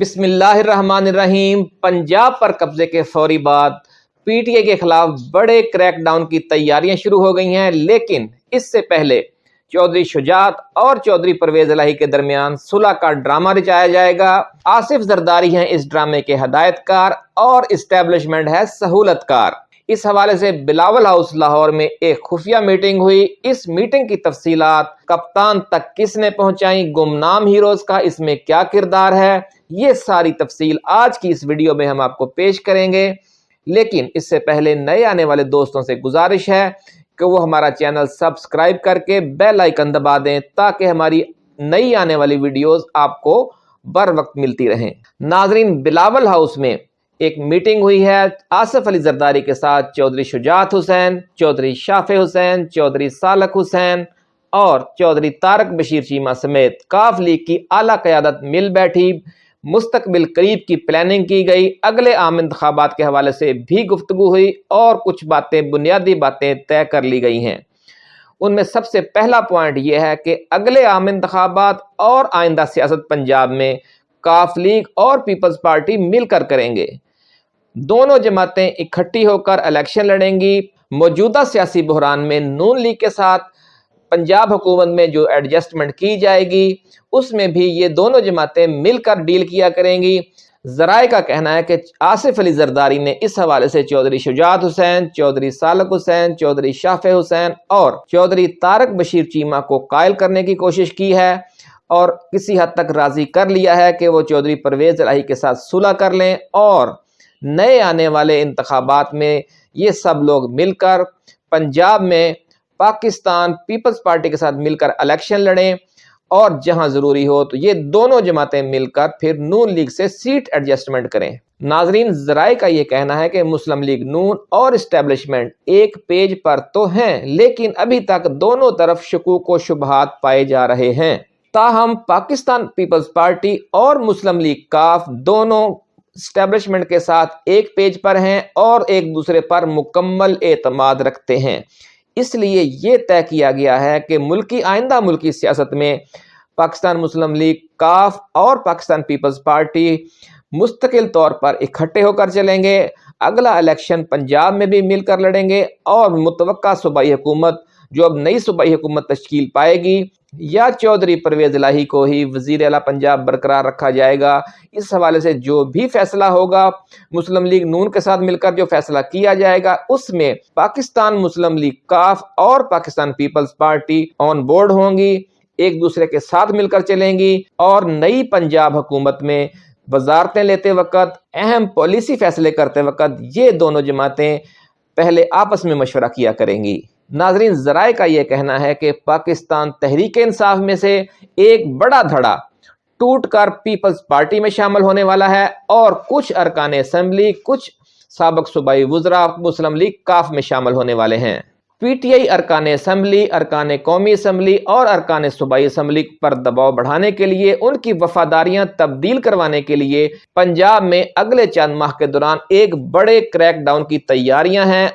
بسم اللہ الرحمن الرحیم، پنجاب پر قبضے کے فوری بعد پی ٹی اے کے خلاف بڑے کریک ڈاؤن کی تیاریاں شروع ہو گئی ہیں، لیکن اس سے پہلے چودھری شجاعت اور چودھری پرویز الہی کے درمیان صلح کا ڈرامہ رچایا جائے گا۔ آصف زرداری ہیں اس ڈرامے کے ہدایت کار اور اسٹیبلشمنٹ ہے سہولت کار۔ اس حوالے سے بلاول ہاؤس لاہور میں ایک خفیہ میٹنگ ہوئی۔ اس میٹنگ کی تفصیلات کپتان تک کس نے پہنچائیں گمنام ہیروز کا اس میں کیا کردار ہے؟ یہ ساری تفصیل آج کی اس ویڈیو میں ہم آپ کو پیش کریں گے۔ لیکن اس سے پہلے نئے آنے والے دوستوں سے گزارش ہے کہ وہ ہمارا چینل سبسکرائب کر کے بیل آئکن دبا دیں تاکہ ہماری نئی آنے والی ویڈیوز آپ کو بر وقت ملتی رہیں۔ ناظرین، بلاول ہاؤس میں ایک میٹنگ ہوئی ہے آصف علی زرداری کے ساتھ، چودھری شجاعت حسین، چودھری شاف حسین، چودھری سالک حسین اور چودھری تارک بشیر چیمہ سمیت کاف لیگ کی اعلیٰ قیادت مل بیٹھی۔ مستقبل قریب کی پلاننگ کی گئی۔ اگلے عام انتخابات کے حوالے سے بھی گفتگو ہوئی اور کچھ باتیں، بنیادی باتیں طے کر لی گئی ہیں۔ ان میں سب سے پہلا پوائنٹ یہ ہے کہ اگلے عام انتخابات اور آئندہ سیاست پنجاب میں کاف لیگ اور پیپلز پارٹی مل کر کریں گے۔ دونوں جماعتیں اکٹھی ہو کر الیکشن لڑیں گی۔ موجودہ سیاسی بحران میں نون لیگ کے ساتھ پنجاب حکومت میں جو ایڈجسٹمنٹ کی جائے گی، اس میں بھی یہ دونوں جماعتیں مل کر ڈیل کیا کریں گی۔ ذرائع کا کہنا ہے کہ آصف علی زرداری نے اس حوالے سے چودھری شجاعت حسین، چودھری سالک حسین، چودھری شاف حسین اور چودھری تارک بشیر چیمہ کو قائل کرنے کی کوشش کی ہے۔ اور کسی حد تک راضی کر لیا ہے کہ وہ چودھری پرویز الہی کے ساتھ صلح کر لیں اور نئے آنے والے انتخابات میں یہ سب لوگ مل کر پنجاب میں پاکستان پیپلز پارٹی کے ساتھ مل کر الیکشن لڑیں اور جہاں ضروری ہو تو یہ دونوں جماعتیں مل کر پھر نون لیگ سے سیٹ ایڈجسٹمنٹ کریں۔ ناظرین، ذرائع کا یہ کہنا ہے کہ مسلم لیگ نون اور اسٹیبلشمنٹ ایک پیج پر تو ہیں، لیکن ابھی تک دونوں طرف شکوک و شبہات پائے جا رہے ہیں۔ تاہم، پاکستان پیپلز پارٹی اور مسلم لیگ کاف دونوں اسٹیبلشمنٹ کے ساتھ ایک پیج پر ہیں اور ایک دوسرے پر مکمل اعتماد رکھتے ہیں۔ اس لیے یہ طے کیا گیا ہے کہ ملکی، آئندہ ملکی سیاست میں پاکستان مسلم لیگ کاف اور پاکستان پیپلز پارٹی مستقل طور پر اکٹھے ہو کر چلیں گے۔ اگلا الیکشن پنجاب میں بھی مل کر لڑیں گے اور متوقع صوبائی حکومت جو اب نئی صوبائی حکومت تشکیل پائے گی، یا چودھری پرویز الہی کو ہی وزیر اعلیٰ پنجاب برقرار رکھا جائے گا۔ اس حوالے سے جو بھی فیصلہ ہوگا، مسلم لیگ نون کے ساتھ مل کر جو فیصلہ کیا جائے گا، اس میں پاکستان مسلم لیگ کاف اور Pakistan Peoples Party on board ہوں گی، ایک دوسرے کے ساتھ مل کر چلیں گی اور نئی پنجاب حکومت میں وزارتیں لیتے وقت، اہم پالیسی فیصلے کرتے وقت یہ دونوں جماعتیں پہلے آپس میں مشورہ کیا کریں گی۔ ناظرین، ذرائع کا یہ کہنا ہے کہ پاکستان تحریک انصاف میں سے ایک بڑا دھڑا ٹوٹ کر پیپلز پارٹی میں شامل ہونے والا ہے اور کچھ ارکان اسمبلی، کچھ سابق صوبائی وزراء مسلم لیگ کاف میں شامل ہونے والے ہیں۔ پی ٹی آئی ارکان اسمبلی، ارکان قومی اسمبلی اور ارکان صوبائی اسمبلی پر دباؤ بڑھانے کے لیے، ان کی وفاداریاں تبدیل کروانے کے لیے پنجاب میں اگلے چند ماہ کے دوران ایک بڑے کریک ڈاؤن کی تیاریاں ہیں۔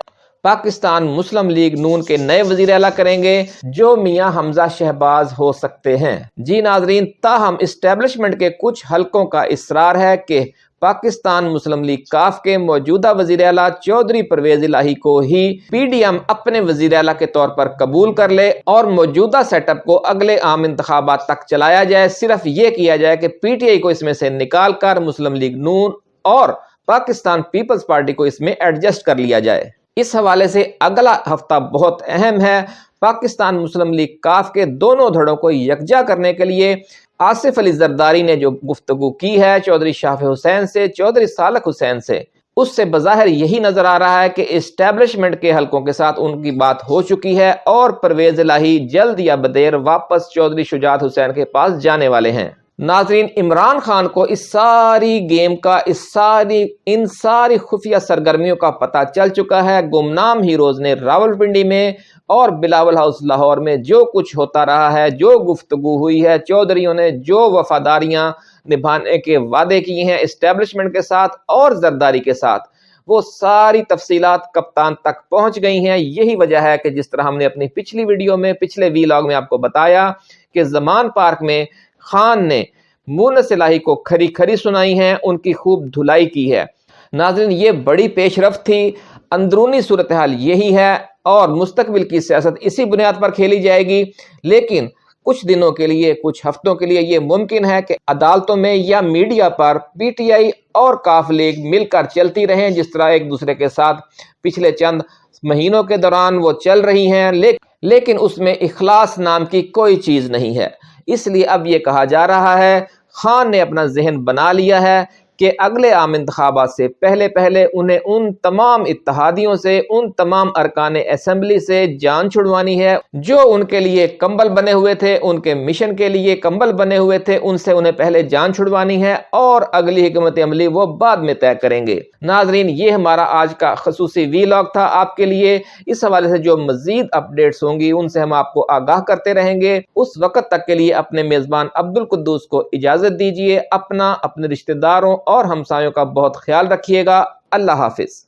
پاکستان مسلم لیگ نون کے نئے وزیر اعلیٰ کریں گے، جو میاں حمزہ شہباز ہو سکتے ہیں۔ جی ناظرین، تاہم اسٹیبلشمنٹ کے کچھ حلقوں کا اصرار ہے کہ پاکستان مسلم لیگ کاف کے موجودہ وزیر اعلیٰ چودھری پرویز الہی کو ہی پی ڈی ایم اپنے وزیر اعلیٰ کے طور پر قبول کر لے اور موجودہ سیٹ اپ کو اگلے عام انتخابات تک چلایا جائے۔ صرف یہ کیا جائے کہ پی ٹی آئی کو اس میں سے نکال کر مسلم لیگ نون اور پاکستان پیپلز پارٹی کو اس میں ایڈجسٹ کر لیا جائے۔ اس حوالے سے اگلا ہفتہ بہت اہم ہے۔ پاکستان مسلم لیگ کاف کے دونوں دھڑوں کو یکجا کرنے کے لیے آصف علی زرداری نے جو گفتگو کی ہے چودھری شاف حسین سے، چودھری سالک حسین سے، اس سے بظاہر یہی نظر آ رہا ہے کہ اسٹیبلشمنٹ کے حلقوں کے ساتھ ان کی بات ہو چکی ہے اور پرویز الہی جلد یا بدیر واپس چودھری شجاعت حسین کے پاس جانے والے ہیں۔ ناظرین، عمران خان کو اس ساری گیم کا، اس ساری، ان ساری خفیہ سرگرمیوں کا پتہ چل چکا ہے۔ گمنام ہیروز نے راول پنڈی میں اور بلاول ہاؤس لاہور میں جو کچھ ہوتا رہا ہے، جو گفتگو ہوئی ہے، چودھریوں نے جو وفاداریاں نبھانے کے وعدے کیے ہیں اسٹیبلشمنٹ کے ساتھ اور زرداری کے ساتھ، وہ ساری تفصیلات کپتان تک پہنچ گئی ہیں۔ یہی وجہ ہے کہ جس طرح ہم نے اپنی پچھلی ویڈیو میں، پچھلے وی لاگ میں آپ کو بتایا کہ زمان پارک میں خان نے مونس الہی کو کھری کھری سنائی ہیں، ان کی خوب دھلائی کی ہے۔ ناظرین، یہ بڑی پیش رفت تھی۔ اندرونی صورتحال یہی ہے اور مستقبل کی سیاست اسی بنیاد پر کھیلی جائے گی۔ لیکن کچھ دنوں کے لیے، کچھ ہفتوں کے لیے یہ ممکن ہے کہ عدالتوں میں یا media per P T I اور کاف لیگ مل کر چلتی رہیں، جس طرح ایک دوسرے کے ساتھ پچھلے چند مہینوں کے دوران وہ چل رہی ہیں۔ لیکن اس میں اخلاص نام کی کوئی چیز نہیں ہے۔ اس لیے اب یہ کہا جا رہا ہے، خان نے اپنا ذہن بنا لیا ہے کہ اگلے عام انتخابات سے پہلے پہلے انہیں ان تمام اتحادیوں سے، ان تمام ارکان اسمبلی سے جان چھڑوانی ہے جو ان کے لیے کمبل بنے ہوئے تھے، ان کے مشن کے لیے کمبل بنے ہوئے تھے، ان سے انہیں پہلے جان چھڑوانی ہے اور اگلی حکمت عملی وہ بعد میں طے کریں گے۔ ناظرین، یہ ہمارا آج کا خصوصی وی لاگ تھا آپ کے لیے۔ اس حوالے سے جو مزید اپڈیٹس ہوں گی، ان سے ہم آپ کو آگاہ کرتے رہیں گے۔ اس وقت تک کے لیے اپنے میزبان عبد القدوس کو اجازت دیجیے اپنا، اپنے رشتہ داروں اور ہمسایوں کا بہت خیال رکھیے گا۔ اللہ حافظ۔